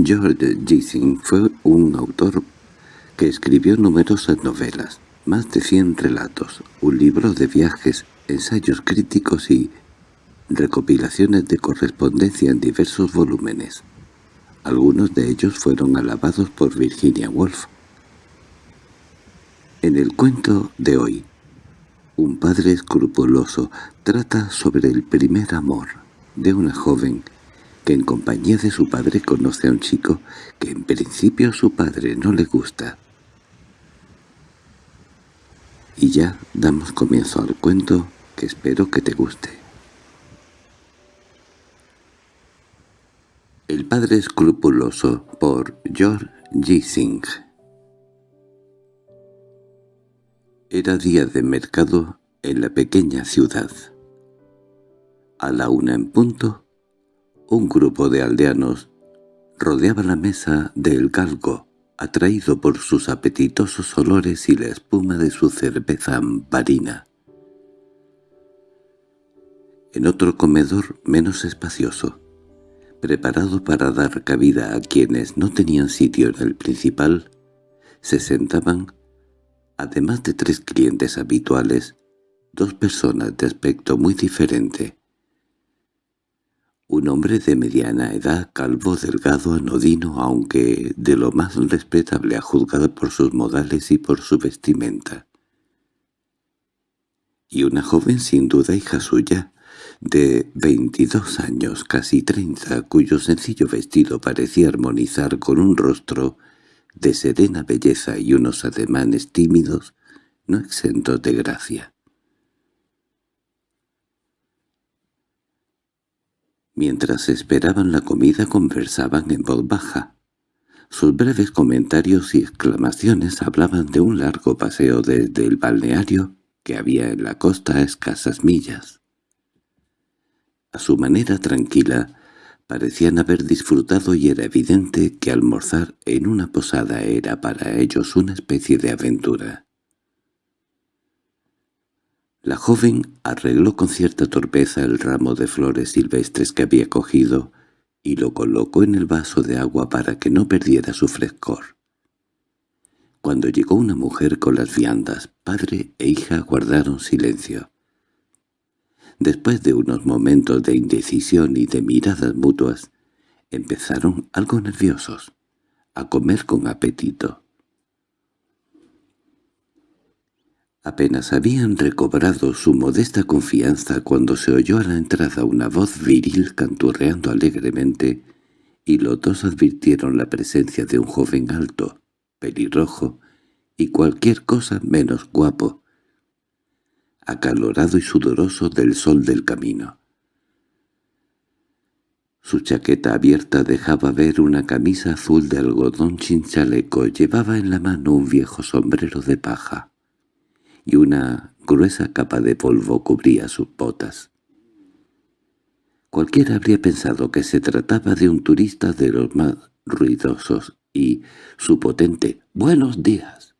George Gissing fue un autor que escribió numerosas novelas, más de cien relatos, un libro de viajes, ensayos críticos y recopilaciones de correspondencia en diversos volúmenes. Algunos de ellos fueron alabados por Virginia Woolf. En el cuento de hoy, un padre escrupuloso trata sobre el primer amor de una joven que en compañía de su padre conoce a un chico que en principio su padre no le gusta. Y ya damos comienzo al cuento que espero que te guste. El padre escrupuloso por George G. Era día de mercado en la pequeña ciudad. A la una en punto, un grupo de aldeanos rodeaba la mesa del galgo atraído por sus apetitosos olores y la espuma de su cerveza amparina. En otro comedor menos espacioso, preparado para dar cabida a quienes no tenían sitio en el principal, se sentaban, además de tres clientes habituales, dos personas de aspecto muy diferente, un hombre de mediana edad, calvo, delgado, anodino, aunque de lo más respetable a juzgar por sus modales y por su vestimenta. Y una joven sin duda hija suya, de veintidós años, casi treinta, cuyo sencillo vestido parecía armonizar con un rostro de serena belleza y unos ademanes tímidos, no exentos de gracia. Mientras esperaban la comida conversaban en voz baja. Sus breves comentarios y exclamaciones hablaban de un largo paseo desde el balneario que había en la costa a escasas millas. A su manera tranquila, parecían haber disfrutado y era evidente que almorzar en una posada era para ellos una especie de aventura. La joven arregló con cierta torpeza el ramo de flores silvestres que había cogido y lo colocó en el vaso de agua para que no perdiera su frescor. Cuando llegó una mujer con las viandas, padre e hija guardaron silencio. Después de unos momentos de indecisión y de miradas mutuas, empezaron algo nerviosos, a comer con apetito. Apenas habían recobrado su modesta confianza cuando se oyó a la entrada una voz viril canturreando alegremente, y los dos advirtieron la presencia de un joven alto, pelirrojo, y cualquier cosa menos guapo, acalorado y sudoroso del sol del camino. Su chaqueta abierta dejaba ver una camisa azul de algodón sin chaleco, llevaba en la mano un viejo sombrero de paja y una gruesa capa de polvo cubría sus botas. Cualquiera habría pensado que se trataba de un turista de los más ruidosos, y su potente «¡Buenos días!»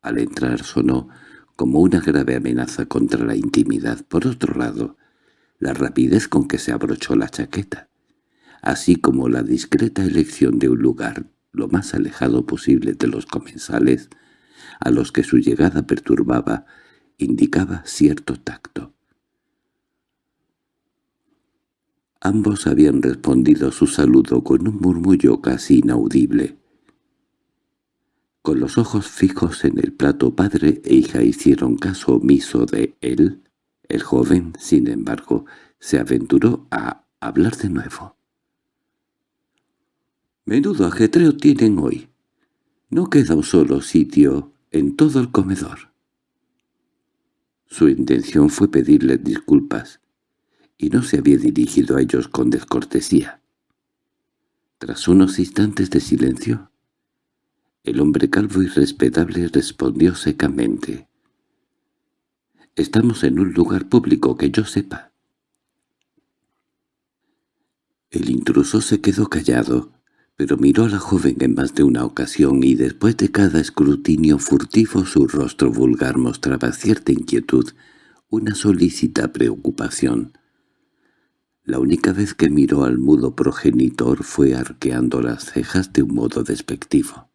al entrar sonó como una grave amenaza contra la intimidad. Por otro lado, la rapidez con que se abrochó la chaqueta, así como la discreta elección de un lugar lo más alejado posible de los comensales, a los que su llegada perturbaba, indicaba cierto tacto. Ambos habían respondido su saludo con un murmullo casi inaudible. Con los ojos fijos en el plato padre e hija hicieron caso omiso de él. El joven, sin embargo, se aventuró a hablar de nuevo. «Menudo ajetreo tienen hoy. No queda un solo sitio en todo el comedor. Su intención fue pedirles disculpas, y no se había dirigido a ellos con descortesía. Tras unos instantes de silencio, el hombre calvo y respetable respondió secamente. «Estamos en un lugar público que yo sepa». El intruso se quedó callado, pero miró a la joven en más de una ocasión y después de cada escrutinio furtivo su rostro vulgar mostraba cierta inquietud, una solícita preocupación. La única vez que miró al mudo progenitor fue arqueando las cejas de un modo despectivo.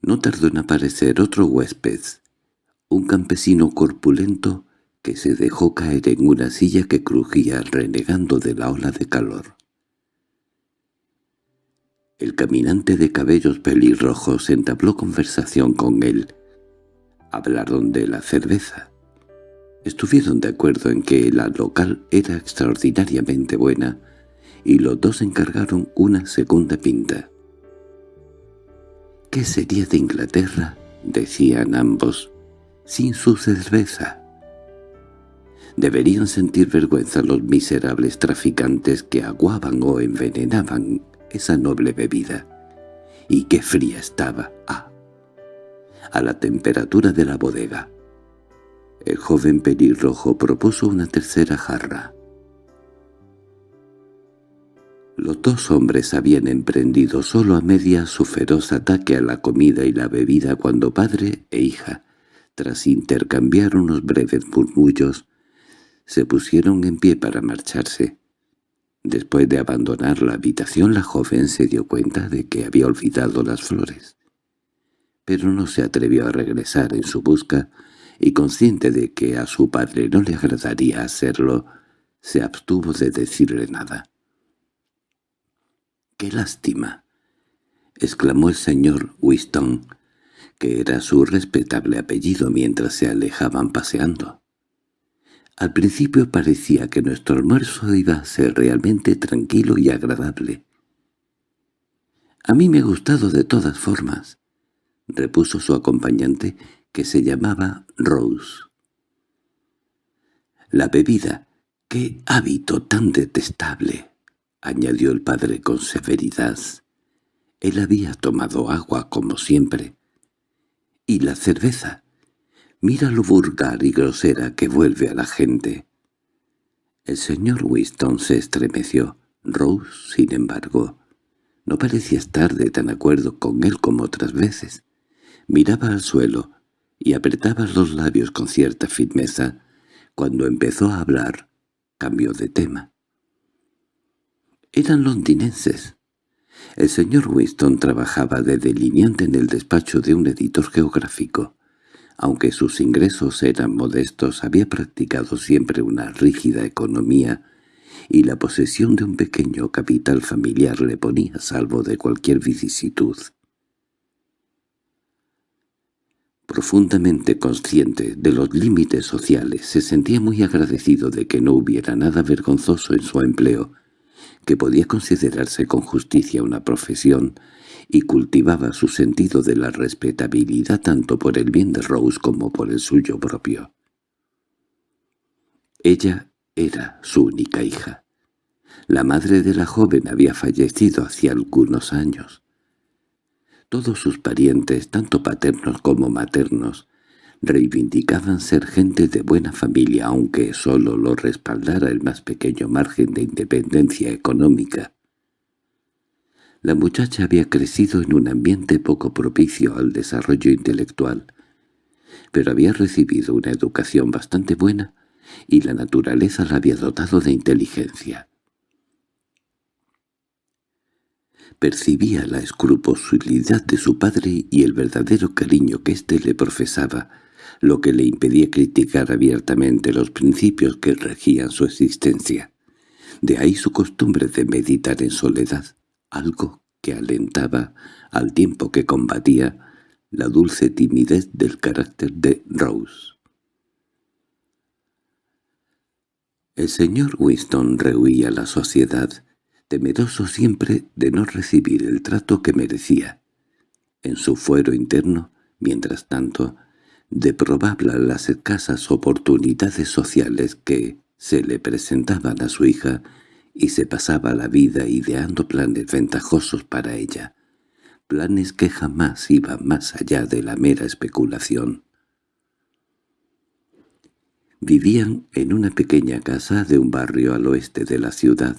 No tardó en aparecer otro huésped, un campesino corpulento que se dejó caer en una silla que crujía renegando de la ola de calor. El caminante de cabellos pelirrojos entabló conversación con él. Hablaron de la cerveza. Estuvieron de acuerdo en que la local era extraordinariamente buena y los dos encargaron una segunda pinta. ¿Qué sería de Inglaterra? decían ambos, sin su cerveza. Deberían sentir vergüenza los miserables traficantes que aguaban o envenenaban esa noble bebida. Y qué fría estaba, ah, a la temperatura de la bodega. El joven pelirrojo propuso una tercera jarra. Los dos hombres habían emprendido solo a media su feroz ataque a la comida y la bebida cuando padre e hija, tras intercambiar unos breves murmullos, se pusieron en pie para marcharse. Después de abandonar la habitación la joven se dio cuenta de que había olvidado las flores. Pero no se atrevió a regresar en su busca y consciente de que a su padre no le agradaría hacerlo, se abstuvo de decirle nada. —¡Qué lástima! —exclamó el señor Winston, que era su respetable apellido mientras se alejaban paseando. Al principio parecía que nuestro almuerzo iba a ser realmente tranquilo y agradable. «A mí me ha gustado de todas formas», repuso su acompañante, que se llamaba Rose. «La bebida, qué hábito tan detestable», añadió el padre con severidad. Él había tomado agua como siempre. «Y la cerveza, Mira lo vulgar y grosera que vuelve a la gente. El señor Winston se estremeció. Rose, sin embargo, no parecía estar de tan acuerdo con él como otras veces. Miraba al suelo y apretaba los labios con cierta firmeza. Cuando empezó a hablar, cambió de tema. Eran londinenses. El señor Winston trabajaba de delineante en el despacho de un editor geográfico. Aunque sus ingresos eran modestos, había practicado siempre una rígida economía y la posesión de un pequeño capital familiar le ponía a salvo de cualquier vicisitud. Profundamente consciente de los límites sociales, se sentía muy agradecido de que no hubiera nada vergonzoso en su empleo, que podía considerarse con justicia una profesión y cultivaba su sentido de la respetabilidad tanto por el bien de Rose como por el suyo propio. Ella era su única hija. La madre de la joven había fallecido hacía algunos años. Todos sus parientes, tanto paternos como maternos, reivindicaban ser gente de buena familia aunque sólo lo respaldara el más pequeño margen de independencia económica. La muchacha había crecido en un ambiente poco propicio al desarrollo intelectual, pero había recibido una educación bastante buena y la naturaleza la había dotado de inteligencia. Percibía la escrupulosidad de su padre y el verdadero cariño que éste le profesaba, lo que le impedía criticar abiertamente los principios que regían su existencia. De ahí su costumbre de meditar en soledad algo que alentaba, al tiempo que combatía, la dulce timidez del carácter de Rose. El señor Winston rehuía la sociedad, temeroso siempre de no recibir el trato que merecía. En su fuero interno, mientras tanto, de probable las escasas oportunidades sociales que se le presentaban a su hija, y se pasaba la vida ideando planes ventajosos para ella, planes que jamás iban más allá de la mera especulación. Vivían en una pequeña casa de un barrio al oeste de la ciudad,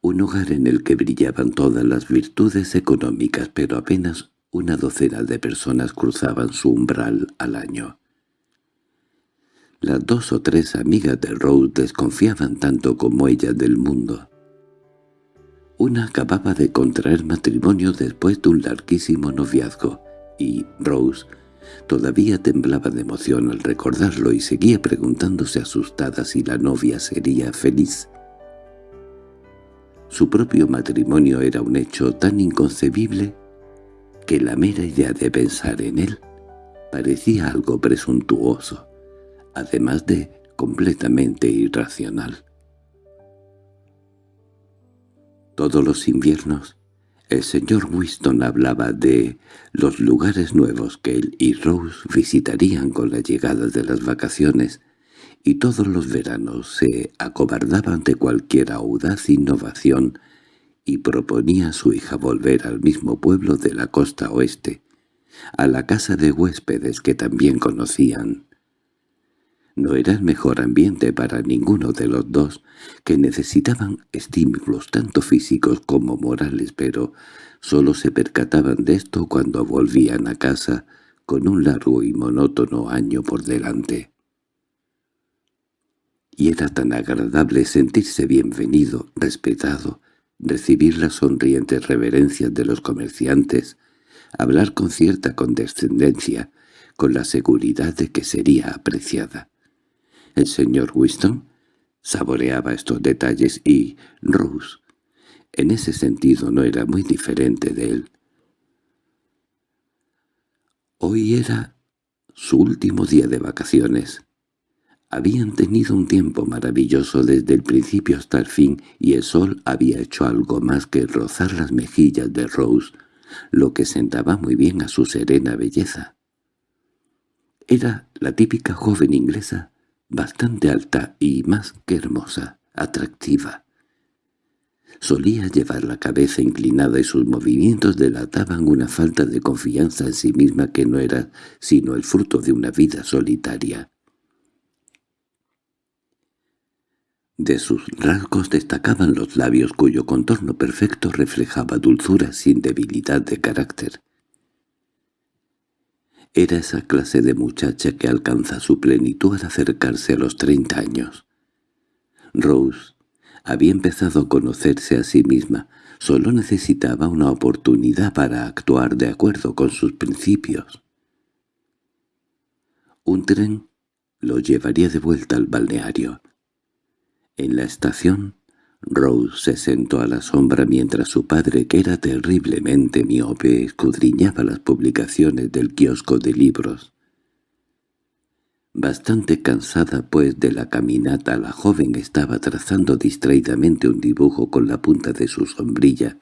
un hogar en el que brillaban todas las virtudes económicas, pero apenas una docena de personas cruzaban su umbral al año. Las dos o tres amigas de Rose desconfiaban tanto como ella del mundo. Una acababa de contraer matrimonio después de un larguísimo noviazgo, y Rose todavía temblaba de emoción al recordarlo y seguía preguntándose asustada si la novia sería feliz. Su propio matrimonio era un hecho tan inconcebible que la mera idea de pensar en él parecía algo presuntuoso, además de completamente irracional. Todos los inviernos, el señor Winston hablaba de los lugares nuevos que él y Rose visitarían con la llegada de las vacaciones, y todos los veranos se acobardaba ante cualquier audaz innovación y proponía a su hija volver al mismo pueblo de la costa oeste, a la casa de huéspedes que también conocían. No era el mejor ambiente para ninguno de los dos, que necesitaban estímulos tanto físicos como morales, pero solo se percataban de esto cuando volvían a casa con un largo y monótono año por delante. Y era tan agradable sentirse bienvenido, respetado, recibir las sonrientes reverencias de los comerciantes, hablar con cierta condescendencia, con la seguridad de que sería apreciada. El señor Winston saboreaba estos detalles y Rose, en ese sentido, no era muy diferente de él. Hoy era su último día de vacaciones. Habían tenido un tiempo maravilloso desde el principio hasta el fin y el sol había hecho algo más que rozar las mejillas de Rose, lo que sentaba muy bien a su serena belleza. Era la típica joven inglesa bastante alta y más que hermosa, atractiva. Solía llevar la cabeza inclinada y sus movimientos delataban una falta de confianza en sí misma que no era sino el fruto de una vida solitaria. De sus rasgos destacaban los labios cuyo contorno perfecto reflejaba dulzura sin debilidad de carácter. Era esa clase de muchacha que alcanza su plenitud al acercarse a los treinta años. Rose había empezado a conocerse a sí misma, solo necesitaba una oportunidad para actuar de acuerdo con sus principios. Un tren lo llevaría de vuelta al balneario. En la estación Rose se sentó a la sombra mientras su padre, que era terriblemente miope, escudriñaba las publicaciones del kiosco de libros. Bastante cansada pues de la caminata, la joven estaba trazando distraídamente un dibujo con la punta de su sombrilla,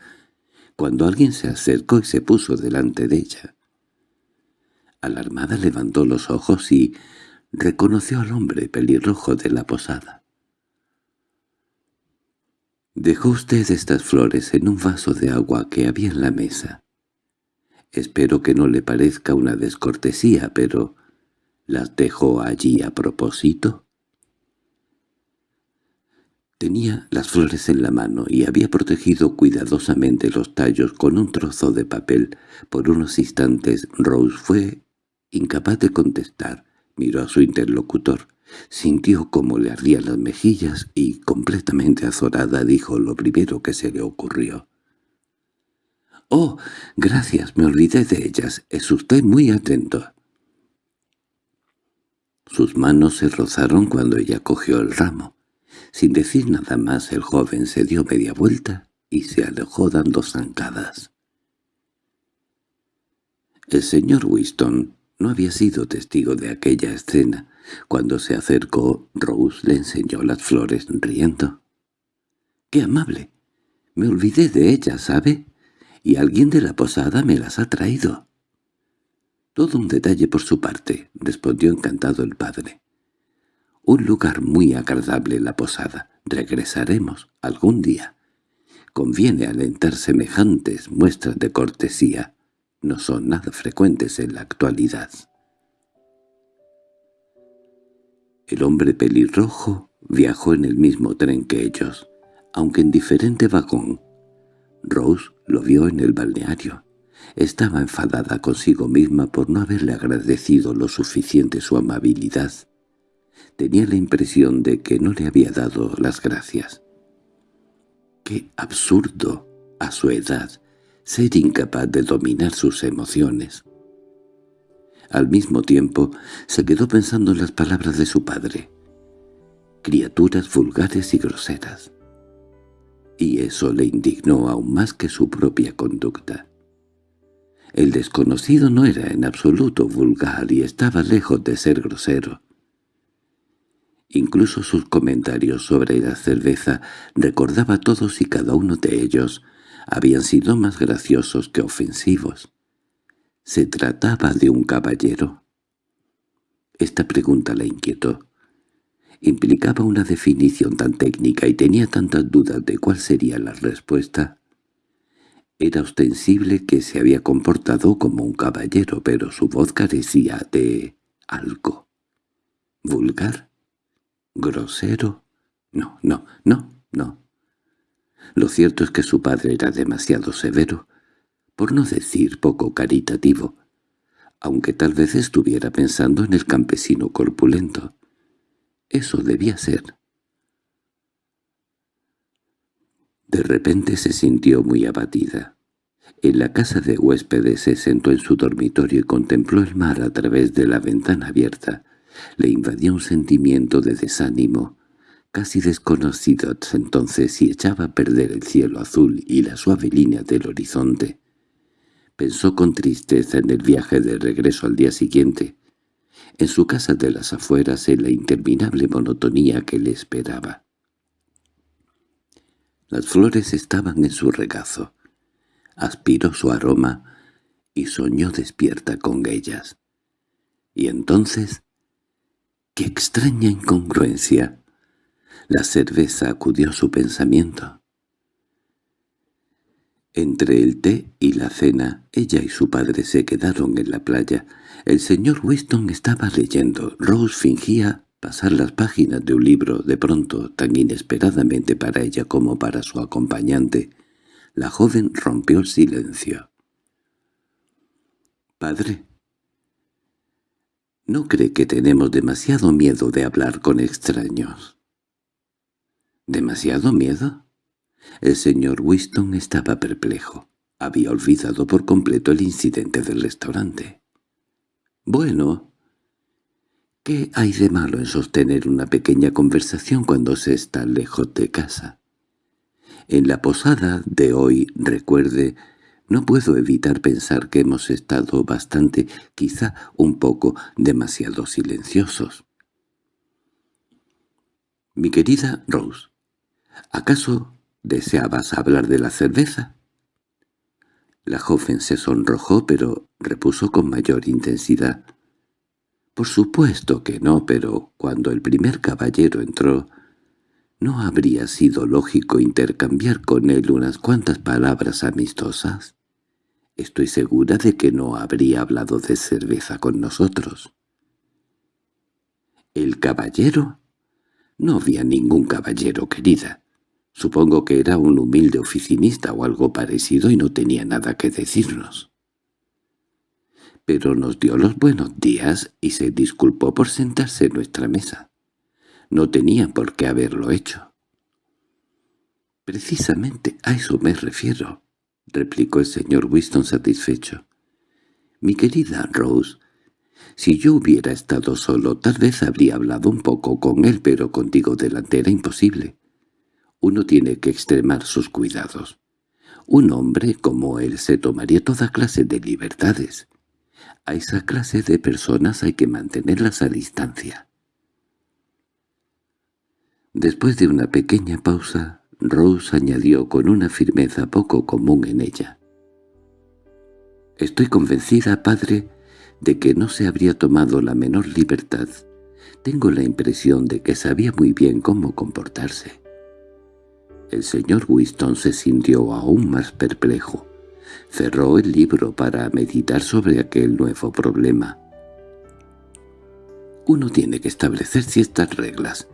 cuando alguien se acercó y se puso delante de ella. Alarmada levantó los ojos y reconoció al hombre pelirrojo de la posada. Dejó usted estas flores en un vaso de agua que había en la mesa. Espero que no le parezca una descortesía, pero ¿las dejó allí a propósito? Tenía las flores en la mano y había protegido cuidadosamente los tallos con un trozo de papel. Por unos instantes Rose fue incapaz de contestar. Miró a su interlocutor. Sintió cómo le ardían las mejillas y, completamente azorada, dijo lo primero que se le ocurrió. «Oh, gracias, me olvidé de ellas. Es usted muy atento». Sus manos se rozaron cuando ella cogió el ramo. Sin decir nada más, el joven se dio media vuelta y se alejó dando zancadas. El señor Winston no había sido testigo de aquella escena, cuando se acercó, Rose le enseñó las flores riendo. —¡Qué amable! Me olvidé de ellas, ¿sabe? Y alguien de la posada me las ha traído. —Todo un detalle por su parte —respondió encantado el padre. —Un lugar muy agradable la posada. Regresaremos algún día. Conviene alentar semejantes muestras de cortesía. No son nada frecuentes en la actualidad. El hombre pelirrojo viajó en el mismo tren que ellos, aunque en diferente vagón. Rose lo vio en el balneario. Estaba enfadada consigo misma por no haberle agradecido lo suficiente su amabilidad. Tenía la impresión de que no le había dado las gracias. Qué absurdo, a su edad, ser incapaz de dominar sus emociones. Al mismo tiempo, se quedó pensando en las palabras de su padre. Criaturas vulgares y groseras. Y eso le indignó aún más que su propia conducta. El desconocido no era en absoluto vulgar y estaba lejos de ser grosero. Incluso sus comentarios sobre la cerveza recordaba todos y cada uno de ellos habían sido más graciosos que ofensivos. ¿Se trataba de un caballero? Esta pregunta la inquietó. Implicaba una definición tan técnica y tenía tantas dudas de cuál sería la respuesta. Era ostensible que se había comportado como un caballero, pero su voz carecía de algo. ¿Vulgar? ¿Grosero? No, no, no, no. Lo cierto es que su padre era demasiado severo, por no decir poco caritativo, aunque tal vez estuviera pensando en el campesino corpulento. Eso debía ser. De repente se sintió muy abatida. En la casa de huéspedes se sentó en su dormitorio y contempló el mar a través de la ventana abierta. Le invadía un sentimiento de desánimo, casi desconocido entonces y echaba a perder el cielo azul y la suave línea del horizonte. Pensó con tristeza en el viaje de regreso al día siguiente, en su casa de las afueras, en la interminable monotonía que le esperaba. Las flores estaban en su regazo. Aspiró su aroma y soñó despierta con ellas. Y entonces ¡Qué extraña incongruencia! La cerveza acudió a su pensamiento. Entre el té y la cena, ella y su padre se quedaron en la playa. El señor Winston estaba leyendo. Rose fingía pasar las páginas de un libro. De pronto, tan inesperadamente para ella como para su acompañante, la joven rompió el silencio. «Padre», ¿No cree que tenemos demasiado miedo de hablar con extraños? ¿Demasiado miedo? El señor Winston estaba perplejo. Había olvidado por completo el incidente del restaurante. Bueno, ¿qué hay de malo en sostener una pequeña conversación cuando se está lejos de casa? En la posada de hoy, recuerde, no puedo evitar pensar que hemos estado bastante, quizá un poco, demasiado silenciosos. Mi querida Rose, ¿acaso deseabas hablar de la cerveza? La joven se sonrojó, pero repuso con mayor intensidad. Por supuesto que no, pero cuando el primer caballero entró, ¿no habría sido lógico intercambiar con él unas cuantas palabras amistosas? Estoy segura de que no habría hablado de cerveza con nosotros. ¿El caballero? No había ningún caballero, querida. Supongo que era un humilde oficinista o algo parecido y no tenía nada que decirnos. Pero nos dio los buenos días y se disculpó por sentarse en nuestra mesa. No tenía por qué haberlo hecho. Precisamente a eso me refiero —replicó el señor Winston satisfecho. —Mi querida Rose, si yo hubiera estado solo, tal vez habría hablado un poco con él, pero contigo delante era imposible. Uno tiene que extremar sus cuidados. Un hombre como él se tomaría toda clase de libertades. A esa clase de personas hay que mantenerlas a distancia. Después de una pequeña pausa, Rose añadió con una firmeza poco común en ella. «Estoy convencida, padre, de que no se habría tomado la menor libertad. Tengo la impresión de que sabía muy bien cómo comportarse». El señor Winston se sintió aún más perplejo. Cerró el libro para meditar sobre aquel nuevo problema. «Uno tiene que establecer ciertas reglas»,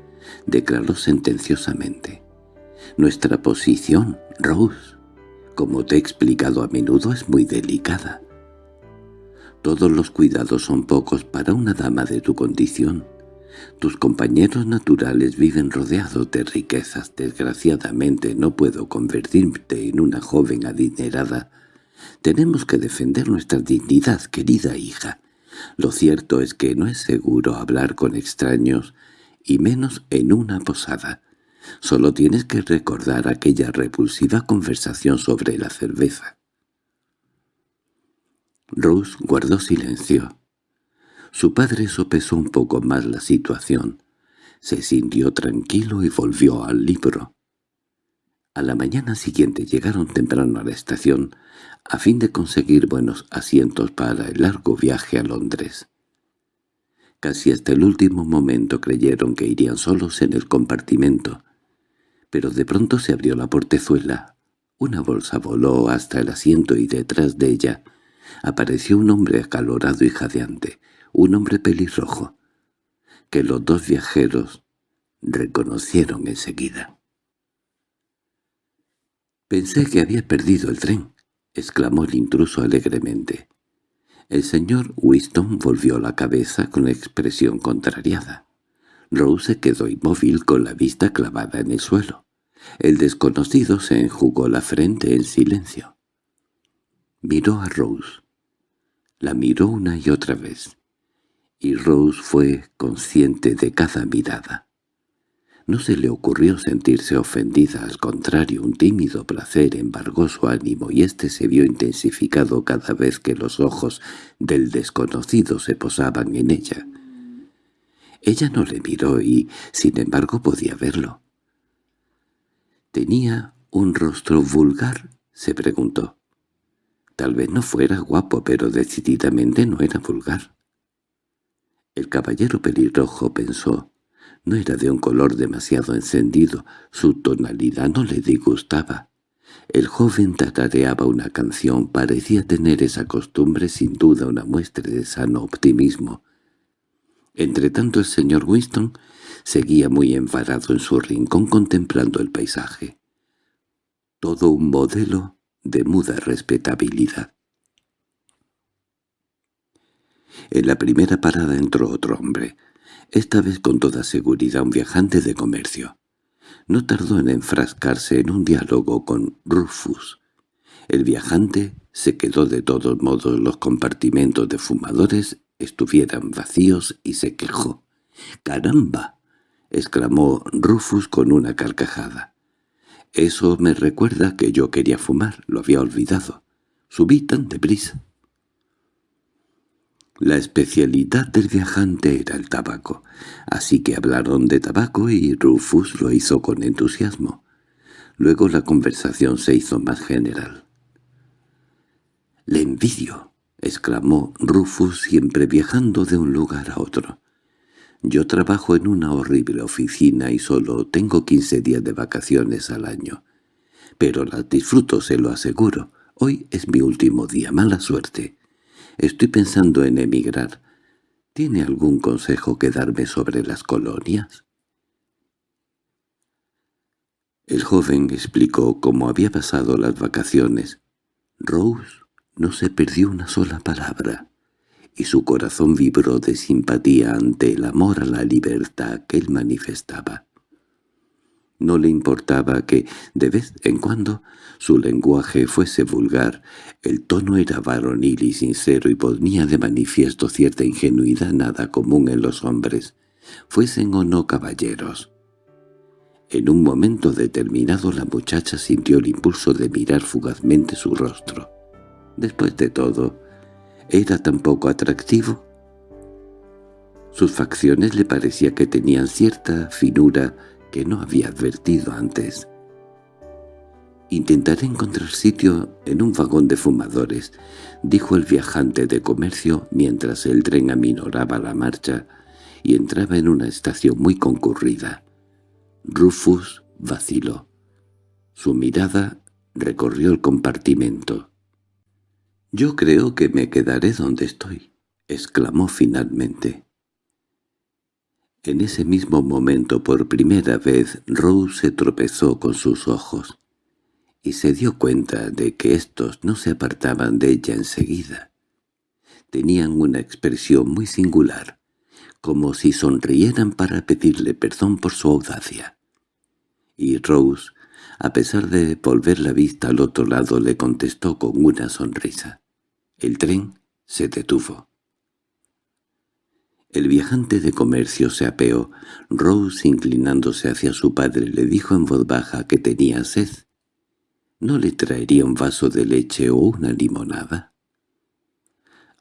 declaró sentenciosamente. Nuestra posición, Rose, como te he explicado a menudo, es muy delicada. Todos los cuidados son pocos para una dama de tu condición. Tus compañeros naturales viven rodeados de riquezas. Desgraciadamente no puedo convertirte en una joven adinerada. Tenemos que defender nuestra dignidad, querida hija. Lo cierto es que no es seguro hablar con extraños, y menos en una posada. Solo tienes que recordar aquella repulsiva conversación sobre la cerveza. Rose guardó silencio. Su padre sopesó un poco más la situación. Se sintió tranquilo y volvió al libro. A la mañana siguiente llegaron temprano a la estación, a fin de conseguir buenos asientos para el largo viaje a Londres. Casi hasta el último momento creyeron que irían solos en el compartimento, pero de pronto se abrió la portezuela. Una bolsa voló hasta el asiento y detrás de ella apareció un hombre acalorado y jadeante, un hombre pelirrojo, que los dos viajeros reconocieron enseguida. «Pensé que había perdido el tren», exclamó el intruso alegremente. El señor Winston volvió la cabeza con expresión contrariada. Rose se quedó inmóvil con la vista clavada en el suelo. El desconocido se enjugó la frente en silencio. Miró a Rose. La miró una y otra vez y Rose fue consciente de cada mirada. No se le ocurrió sentirse ofendida, al contrario, un tímido placer embargó su ánimo y éste se vio intensificado cada vez que los ojos del desconocido se posaban en ella. Ella no le miró y, sin embargo, podía verlo. ¿Tenía un rostro vulgar? se preguntó. Tal vez no fuera guapo, pero decididamente no era vulgar. El caballero pelirrojo pensó. No era de un color demasiado encendido, su tonalidad no le disgustaba. El joven tatareaba una canción, parecía tener esa costumbre sin duda una muestra de sano optimismo. Entretanto el señor Winston seguía muy enfadado en su rincón contemplando el paisaje. Todo un modelo de muda respetabilidad. En la primera parada entró otro hombre, esta vez con toda seguridad un viajante de comercio. No tardó en enfrascarse en un diálogo con Rufus. El viajante se quedó de todos modos los compartimentos de fumadores estuvieran vacíos y se quejó. —¡Caramba! —exclamó Rufus con una carcajada. —Eso me recuerda que yo quería fumar, lo había olvidado. Subí tan deprisa. La especialidad del viajante era el tabaco, así que hablaron de tabaco y Rufus lo hizo con entusiasmo. Luego la conversación se hizo más general. «Le envidio», exclamó Rufus siempre viajando de un lugar a otro. «Yo trabajo en una horrible oficina y solo tengo quince días de vacaciones al año. Pero las disfruto, se lo aseguro. Hoy es mi último día, mala suerte». Estoy pensando en emigrar. ¿Tiene algún consejo que darme sobre las colonias? El joven explicó cómo había pasado las vacaciones. Rose no se perdió una sola palabra, y su corazón vibró de simpatía ante el amor a la libertad que él manifestaba. No le importaba que, de vez en cuando, su lenguaje fuese vulgar. El tono era varonil y sincero y ponía de manifiesto cierta ingenuidad nada común en los hombres, fuesen o no caballeros. En un momento determinado la muchacha sintió el impulso de mirar fugazmente su rostro. Después de todo, ¿era tan poco atractivo? Sus facciones le parecía que tenían cierta finura que no había advertido antes. «Intentaré encontrar sitio en un vagón de fumadores», dijo el viajante de comercio mientras el tren aminoraba la marcha y entraba en una estación muy concurrida. Rufus vaciló. Su mirada recorrió el compartimento. «Yo creo que me quedaré donde estoy», exclamó finalmente. En ese mismo momento por primera vez Rose se tropezó con sus ojos, y se dio cuenta de que éstos no se apartaban de ella enseguida. Tenían una expresión muy singular, como si sonrieran para pedirle perdón por su audacia. Y Rose, a pesar de volver la vista al otro lado, le contestó con una sonrisa. El tren se detuvo. El viajante de comercio se apeó. Rose, inclinándose hacia su padre, le dijo en voz baja que tenía sed. ¿No le traería un vaso de leche o una limonada?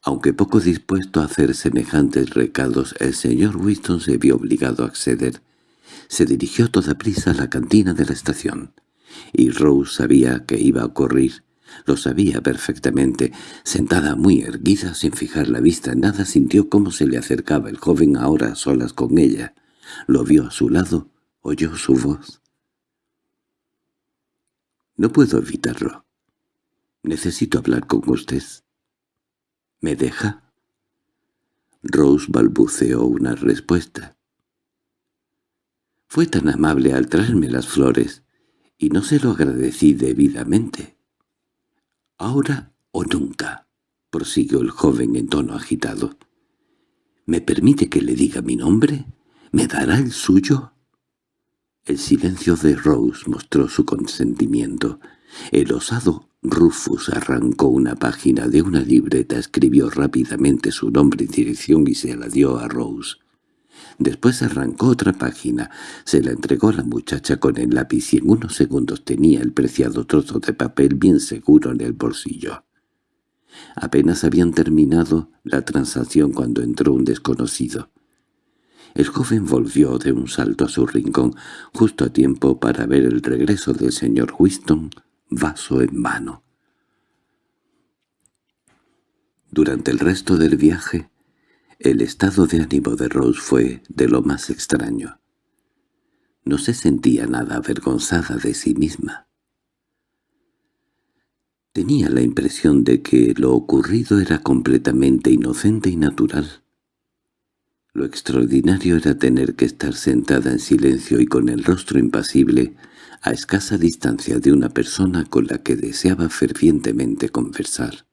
Aunque poco dispuesto a hacer semejantes recados, el señor Winston se vio obligado a acceder. Se dirigió toda prisa a la cantina de la estación, y Rose sabía que iba a ocurrir. Lo sabía perfectamente. Sentada muy erguida, sin fijar la vista en nada, sintió cómo se le acercaba el joven ahora a solas con ella. Lo vio a su lado, oyó su voz. «No puedo evitarlo. Necesito hablar con usted». «¿Me deja?» Rose balbuceó una respuesta. «Fue tan amable al traerme las flores, y no se lo agradecí debidamente». «Ahora o nunca», prosiguió el joven en tono agitado. «¿Me permite que le diga mi nombre? ¿Me dará el suyo?» El silencio de Rose mostró su consentimiento. El osado Rufus arrancó una página de una libreta, escribió rápidamente su nombre y dirección y se la dio a Rose. Después arrancó otra página, se la entregó a la muchacha con el lápiz y en unos segundos tenía el preciado trozo de papel bien seguro en el bolsillo. Apenas habían terminado la transacción cuando entró un desconocido. El joven volvió de un salto a su rincón, justo a tiempo para ver el regreso del señor Winston, vaso en mano. Durante el resto del viaje, el estado de ánimo de Rose fue de lo más extraño. No se sentía nada avergonzada de sí misma. Tenía la impresión de que lo ocurrido era completamente inocente y natural. Lo extraordinario era tener que estar sentada en silencio y con el rostro impasible, a escasa distancia de una persona con la que deseaba fervientemente conversar.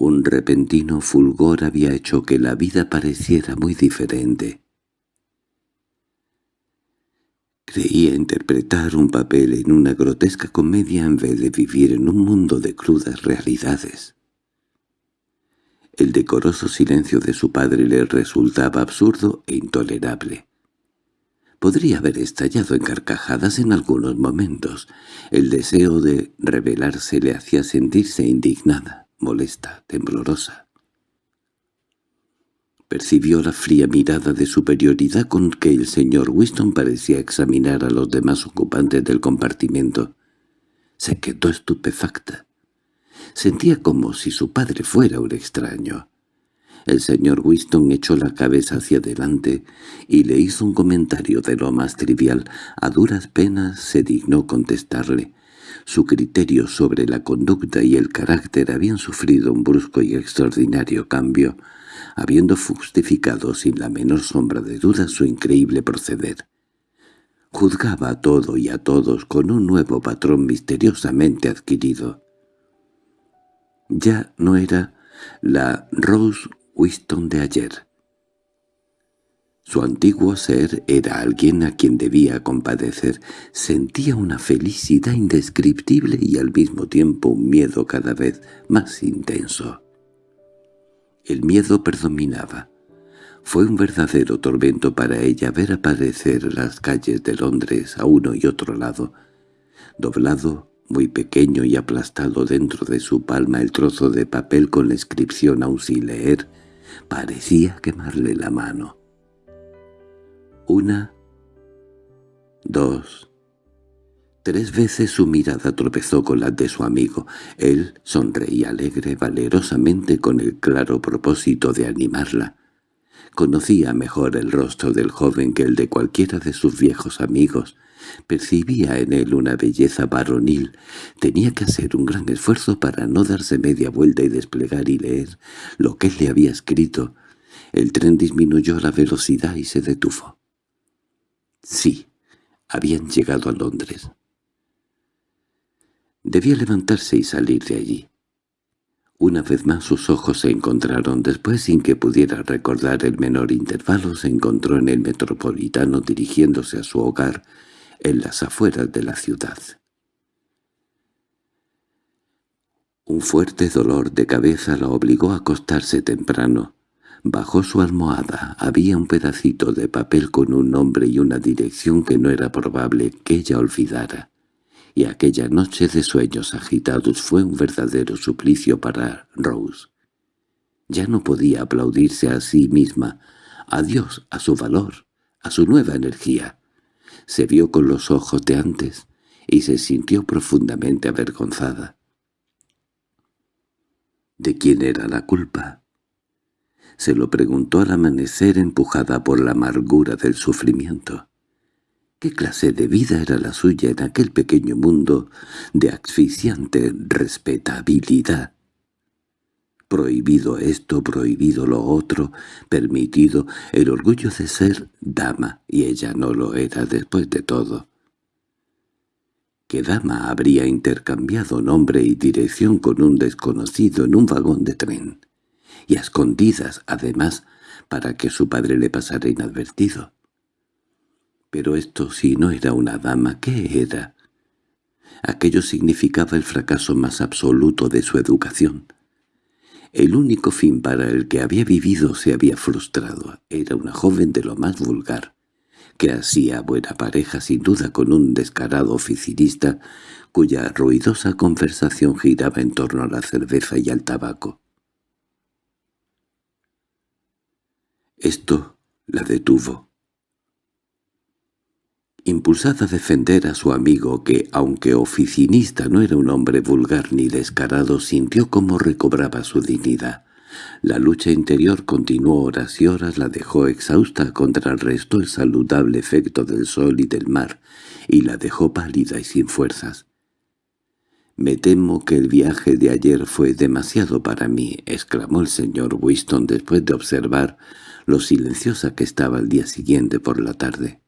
Un repentino fulgor había hecho que la vida pareciera muy diferente. Creía interpretar un papel en una grotesca comedia en vez de vivir en un mundo de crudas realidades. El decoroso silencio de su padre le resultaba absurdo e intolerable. Podría haber estallado en carcajadas en algunos momentos. El deseo de rebelarse le hacía sentirse indignada molesta, temblorosa. Percibió la fría mirada de superioridad con que el señor Winston parecía examinar a los demás ocupantes del compartimento. Se quedó estupefacta. Sentía como si su padre fuera un extraño. El señor Winston echó la cabeza hacia adelante y le hizo un comentario de lo más trivial. A duras penas se dignó contestarle. Su criterio sobre la conducta y el carácter habían sufrido un brusco y extraordinario cambio, habiendo justificado sin la menor sombra de duda su increíble proceder. Juzgaba a todo y a todos con un nuevo patrón misteriosamente adquirido. Ya no era la Rose Winston de ayer. Su antiguo ser era alguien a quien debía compadecer. Sentía una felicidad indescriptible y al mismo tiempo un miedo cada vez más intenso. El miedo predominaba. Fue un verdadero tormento para ella ver aparecer las calles de Londres a uno y otro lado, doblado, muy pequeño y aplastado dentro de su palma el trozo de papel con la inscripción leer, parecía quemarle la mano. Una, dos, tres veces su mirada tropezó con la de su amigo. Él sonreía alegre, valerosamente con el claro propósito de animarla. Conocía mejor el rostro del joven que el de cualquiera de sus viejos amigos. Percibía en él una belleza varonil. Tenía que hacer un gran esfuerzo para no darse media vuelta y desplegar y leer lo que él le había escrito. El tren disminuyó la velocidad y se detuvo. Sí, habían llegado a Londres. Debía levantarse y salir de allí. Una vez más sus ojos se encontraron. Después, sin que pudiera recordar el menor intervalo, se encontró en el metropolitano dirigiéndose a su hogar en las afueras de la ciudad. Un fuerte dolor de cabeza la obligó a acostarse temprano. Bajo su almohada había un pedacito de papel con un nombre y una dirección que no era probable que ella olvidara y aquella noche de sueños agitados fue un verdadero suplicio para Rose. Ya no podía aplaudirse a sí misma, a Dios, a su valor, a su nueva energía. Se vio con los ojos de antes y se sintió profundamente avergonzada. ¿De quién era la culpa? Se lo preguntó al amanecer empujada por la amargura del sufrimiento. ¿Qué clase de vida era la suya en aquel pequeño mundo de asfixiante respetabilidad? Prohibido esto, prohibido lo otro, permitido el orgullo de ser dama, y ella no lo era después de todo. ¿Qué dama habría intercambiado nombre y dirección con un desconocido en un vagón de tren? Y a escondidas, además, para que su padre le pasara inadvertido. Pero esto si no era una dama, ¿qué era? Aquello significaba el fracaso más absoluto de su educación. El único fin para el que había vivido se había frustrado. Era una joven de lo más vulgar, que hacía buena pareja sin duda con un descarado oficinista cuya ruidosa conversación giraba en torno a la cerveza y al tabaco. Esto la detuvo impulsada a defender a su amigo que, aunque oficinista no era un hombre vulgar ni descarado, sintió cómo recobraba su dignidad. La lucha interior continuó horas y horas, la dejó exhausta, contrarrestó el saludable efecto del sol y del mar, y la dejó pálida y sin fuerzas. «Me temo que el viaje de ayer fue demasiado para mí», exclamó el señor Winston después de observar lo silenciosa que estaba el día siguiente por la tarde.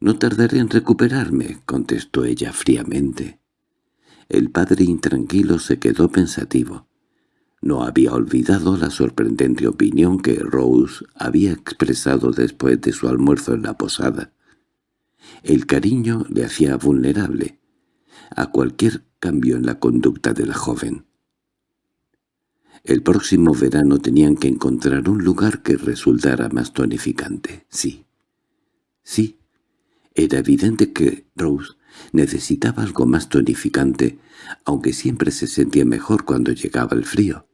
«No tardaré en recuperarme», contestó ella fríamente. El padre intranquilo se quedó pensativo. No había olvidado la sorprendente opinión que Rose había expresado después de su almuerzo en la posada. El cariño le hacía vulnerable a cualquier cambio en la conducta de la joven. El próximo verano tenían que encontrar un lugar que resultara más tonificante. Sí, sí, era evidente que Rose necesitaba algo más tonificante, aunque siempre se sentía mejor cuando llegaba el frío.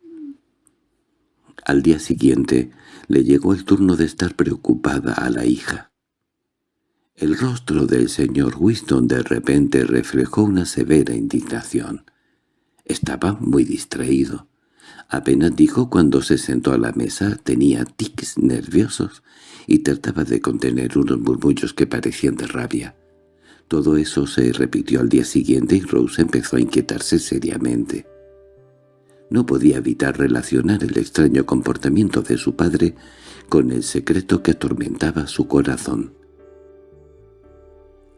Al día siguiente le llegó el turno de estar preocupada a la hija. El rostro del señor Winston de repente reflejó una severa indignación. Estaba muy distraído. Apenas dijo cuando se sentó a la mesa tenía tics nerviosos y trataba de contener unos murmullos que parecían de rabia. Todo eso se repitió al día siguiente y Rose empezó a inquietarse seriamente. No podía evitar relacionar el extraño comportamiento de su padre con el secreto que atormentaba su corazón.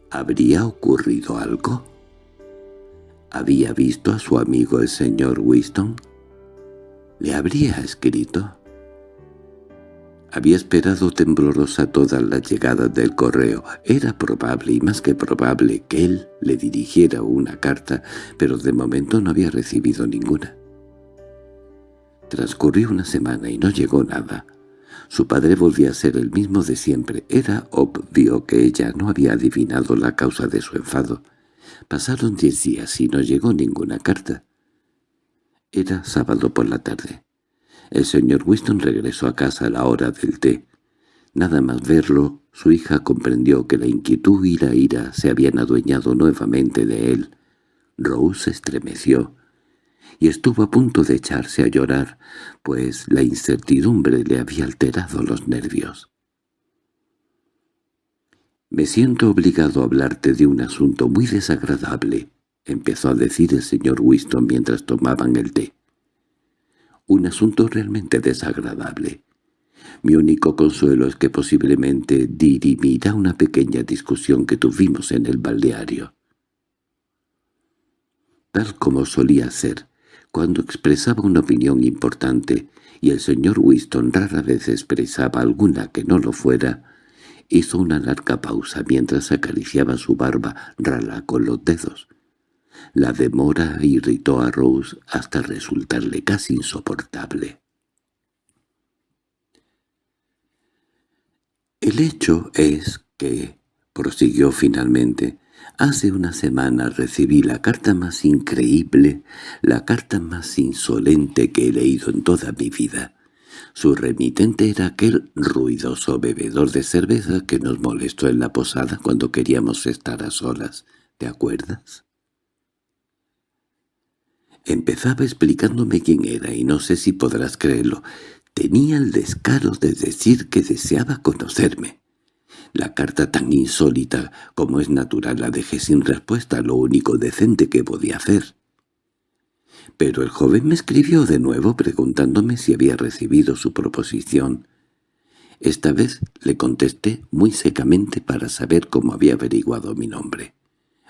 ¿Habría ocurrido algo? ¿Había visto a su amigo el señor Winston? ¿Le habría escrito? Había esperado temblorosa toda la llegada del correo. Era probable, y más que probable, que él le dirigiera una carta, pero de momento no había recibido ninguna. Transcurrió una semana y no llegó nada. Su padre volvía a ser el mismo de siempre. Era obvio que ella no había adivinado la causa de su enfado. Pasaron diez días y no llegó ninguna carta. Era sábado por la tarde. El señor Winston regresó a casa a la hora del té. Nada más verlo, su hija comprendió que la inquietud y la ira se habían adueñado nuevamente de él. Rose estremeció y estuvo a punto de echarse a llorar, pues la incertidumbre le había alterado los nervios. «Me siento obligado a hablarte de un asunto muy desagradable», empezó a decir el señor Winston mientras tomaban el té un asunto realmente desagradable. Mi único consuelo es que posiblemente dirimirá una pequeña discusión que tuvimos en el balneario. Tal como solía ser, Cuando expresaba una opinión importante, y el señor Winston rara vez expresaba alguna que no lo fuera, hizo una larga pausa mientras acariciaba su barba rala con los dedos. La demora irritó a Rose hasta resultarle casi insoportable. «El hecho es que», prosiguió finalmente, «hace una semana recibí la carta más increíble, la carta más insolente que he leído en toda mi vida. Su remitente era aquel ruidoso bebedor de cerveza que nos molestó en la posada cuando queríamos estar a solas. ¿Te acuerdas?» Empezaba explicándome quién era y no sé si podrás creerlo. Tenía el descaro de decir que deseaba conocerme. La carta tan insólita como es natural la dejé sin respuesta, lo único decente que podía hacer. Pero el joven me escribió de nuevo preguntándome si había recibido su proposición. Esta vez le contesté muy secamente para saber cómo había averiguado mi nombre.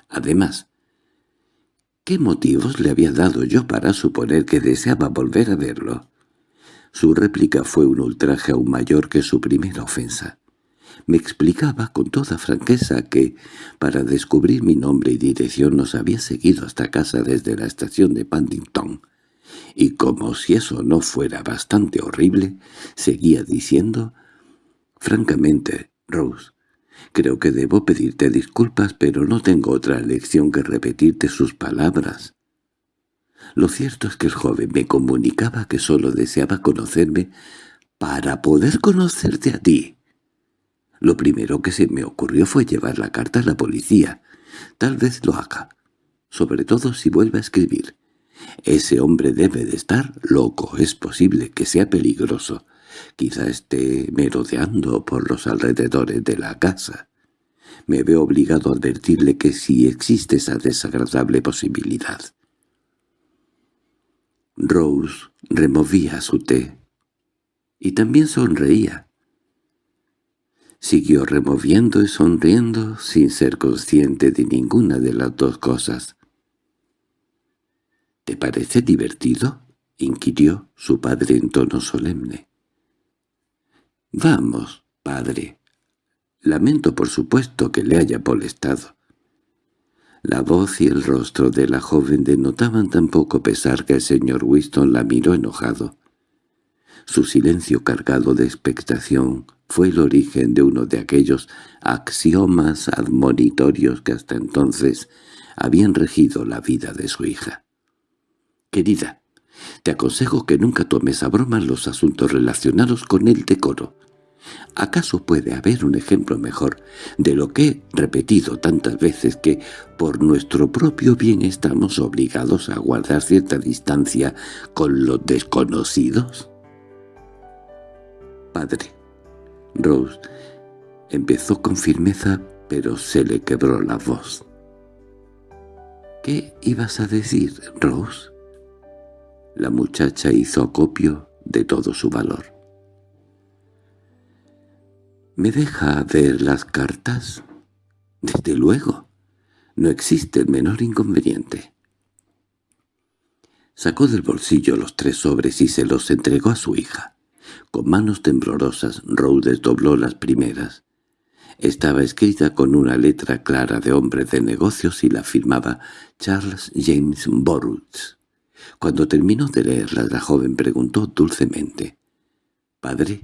Además, ¿Qué motivos le había dado yo para suponer que deseaba volver a verlo? Su réplica fue un ultraje aún mayor que su primera ofensa. Me explicaba con toda franqueza que, para descubrir mi nombre y dirección, nos había seguido hasta casa desde la estación de Paddington, y como si eso no fuera bastante horrible, seguía diciendo, «Francamente, Rose, Creo que debo pedirte disculpas, pero no tengo otra lección que repetirte sus palabras. Lo cierto es que el joven me comunicaba que solo deseaba conocerme para poder conocerte a ti. Lo primero que se me ocurrió fue llevar la carta a la policía. Tal vez lo haga, sobre todo si vuelve a escribir. Ese hombre debe de estar loco, es posible que sea peligroso. Quizá esté merodeando por los alrededores de la casa. Me veo obligado a advertirle que si existe esa desagradable posibilidad. Rose removía su té. Y también sonreía. Siguió removiendo y sonriendo sin ser consciente de ninguna de las dos cosas. —¿Te parece divertido? —inquirió su padre en tono solemne. —Vamos, padre. Lamento por supuesto que le haya molestado. La voz y el rostro de la joven denotaban tan poco pesar que el señor Winston la miró enojado. Su silencio cargado de expectación fue el origen de uno de aquellos axiomas admonitorios que hasta entonces habían regido la vida de su hija. «Querida, te aconsejo que nunca tomes a broma los asuntos relacionados con el decoro. ¿Acaso puede haber un ejemplo mejor de lo que he repetido tantas veces que por nuestro propio bien estamos obligados a guardar cierta distancia con los desconocidos? Padre, Rose empezó con firmeza, pero se le quebró la voz. —¿Qué ibas a decir, Rose? La muchacha hizo acopio de todo su valor. —¿Me deja ver las cartas? —Desde luego. No existe el menor inconveniente. Sacó del bolsillo los tres sobres y se los entregó a su hija. Con manos temblorosas, Rose desdobló las primeras. Estaba escrita con una letra clara de hombre de negocios y la firmaba Charles James Borutz. Cuando terminó de leerlas, la joven preguntó dulcemente, «Padre,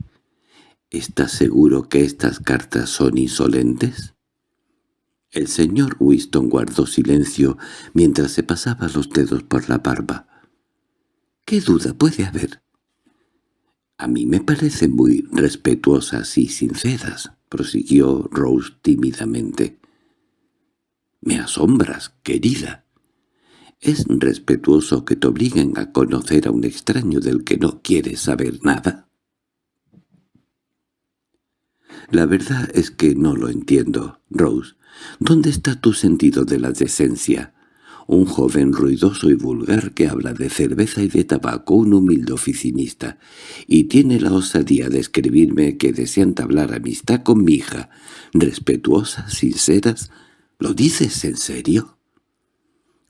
¿estás seguro que estas cartas son insolentes?» El señor Winston guardó silencio mientras se pasaba los dedos por la barba. «¿Qué duda puede haber?» «A mí me parecen muy respetuosas y sinceras», prosiguió Rose tímidamente. «Me asombras, querida. ¿Es respetuoso que te obliguen a conocer a un extraño del que no quieres saber nada? La verdad es que no lo entiendo, Rose. ¿Dónde está tu sentido de la decencia? Un joven ruidoso y vulgar que habla de cerveza y de tabaco, un humilde oficinista, y tiene la osadía de escribirme que desea entablar amistad con mi hija, respetuosas, sinceras. ¿Lo dices en serio?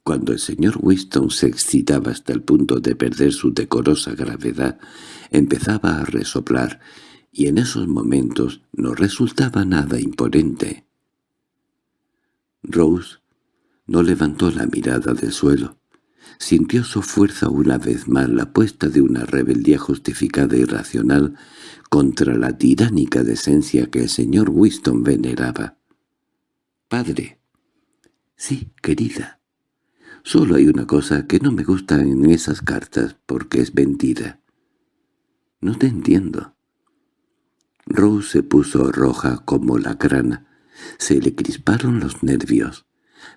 Cuando el señor Winston se excitaba hasta el punto de perder su decorosa gravedad, empezaba a resoplar, y en esos momentos no resultaba nada imponente. Rose no levantó la mirada del suelo. Sintió su fuerza una vez más la puesta de una rebeldía justificada y racional contra la tiránica decencia que el señor Winston veneraba. «Padre». «Sí, querida». Solo hay una cosa que no me gusta en esas cartas, porque es mentira. No te entiendo. Rose se puso roja como la grana. Se le crisparon los nervios.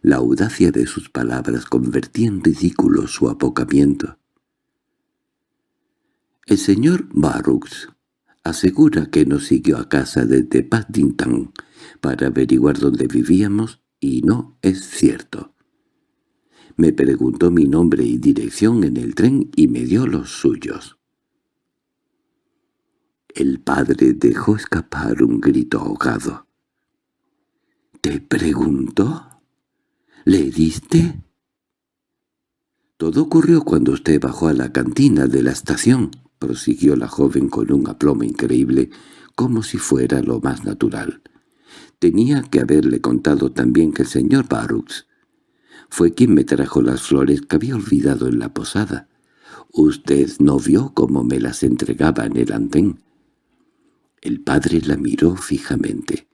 La audacia de sus palabras convertía en ridículo su apocamiento. El señor Barrux asegura que nos siguió a casa desde Paddington para averiguar dónde vivíamos, y no es cierto. Me preguntó mi nombre y dirección en el tren y me dio los suyos. El padre dejó escapar un grito ahogado. —¿Te preguntó? ¿Le diste? Todo ocurrió cuando usted bajó a la cantina de la estación, prosiguió la joven con un aplomo increíble, como si fuera lo más natural. Tenía que haberle contado también que el señor Barrux fue quien me trajo las flores que había olvidado en la posada. Usted no vio cómo me las entregaba en el andén. El padre la miró fijamente.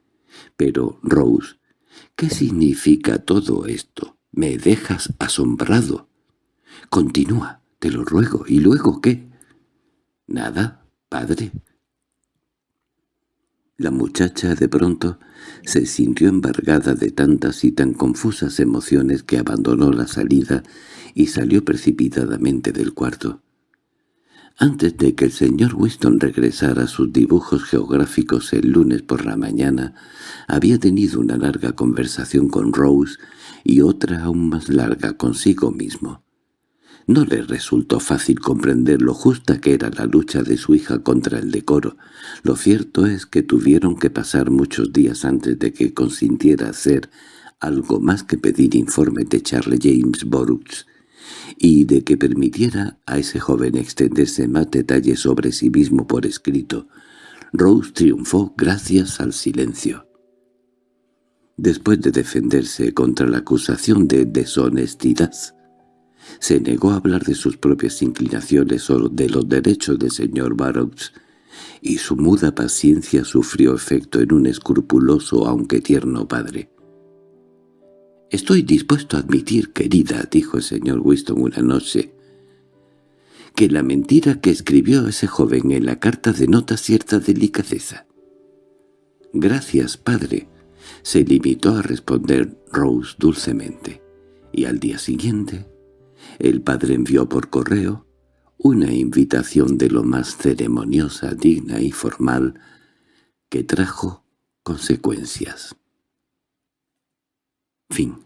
Pero, Rose, ¿qué significa todo esto? Me dejas asombrado. Continúa, te lo ruego. ¿Y luego qué? Nada, padre. La muchacha de pronto se sintió embargada de tantas y tan confusas emociones que abandonó la salida y salió precipitadamente del cuarto. Antes de que el señor Winston regresara a sus dibujos geográficos el lunes por la mañana, había tenido una larga conversación con Rose y otra aún más larga consigo mismo. No le resultó fácil comprender lo justa que era la lucha de su hija contra el decoro. Lo cierto es que tuvieron que pasar muchos días antes de que consintiera hacer algo más que pedir informe de Charles James Borux, y de que permitiera a ese joven extenderse más detalles sobre sí mismo por escrito. Rose triunfó gracias al silencio. Después de defenderse contra la acusación de deshonestidad, se negó a hablar de sus propias inclinaciones o de los derechos del señor Barrows, y su muda paciencia sufrió efecto en un escrupuloso aunque tierno padre. «Estoy dispuesto a admitir, querida», dijo el señor Winston una noche, «que la mentira que escribió ese joven en la carta denota cierta delicadeza». «Gracias, padre», se limitó a responder Rose dulcemente, y al día siguiente el padre envió por correo una invitación de lo más ceremoniosa, digna y formal, que trajo consecuencias. Fin